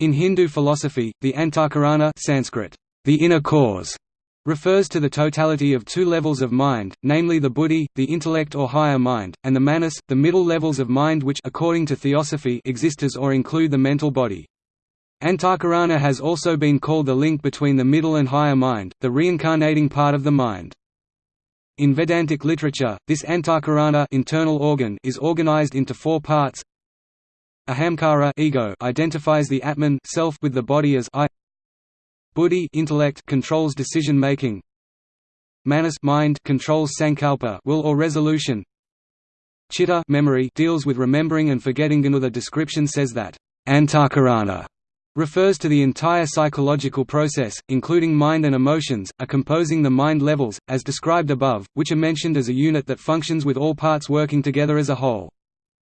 In Hindu philosophy, the Antakarana Sanskrit, the inner cause, refers to the totality of two levels of mind, namely the buddhi, the intellect or higher mind, and the manas, the middle levels of mind which according to theosophy exist as or include the mental body. Antakarana has also been called the link between the middle and higher mind, the reincarnating part of the mind. In Vedantic literature, this antakarana internal organ is organized into four parts. Ahamkara ego identifies the Atman self with the body as I. Buddhi intellect controls decision making. Manas mind controls sankalpa will or resolution. Chitta memory deals with remembering and forgetting. Another description says that antakarana refers to the entire psychological process, including mind and emotions, are composing the mind levels, as described above, which are mentioned as a unit that functions with all parts working together as a whole.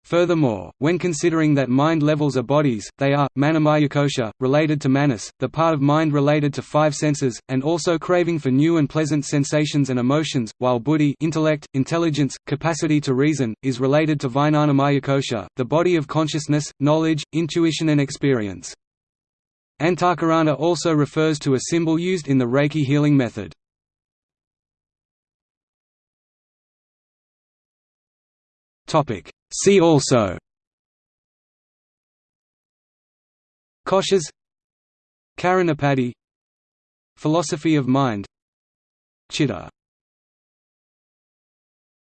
Furthermore, when considering that mind levels are bodies, they are, manomayakosha, related to manas, the part of mind related to five senses, and also craving for new and pleasant sensations and emotions, while buddhi intellect, intelligence, capacity to reason, is related to vijnanamayakosha, the body of consciousness, knowledge, intuition and experience. Antakarana also refers to a symbol used in the Reiki healing method. See also. Koshas. Karanapati Philosophy of mind. Chitta